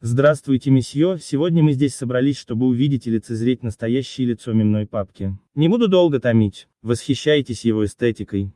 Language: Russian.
Здравствуйте, месье, сегодня мы здесь собрались, чтобы увидеть и лицезреть настоящее лицо мемной папки. Не буду долго томить, восхищайтесь его эстетикой.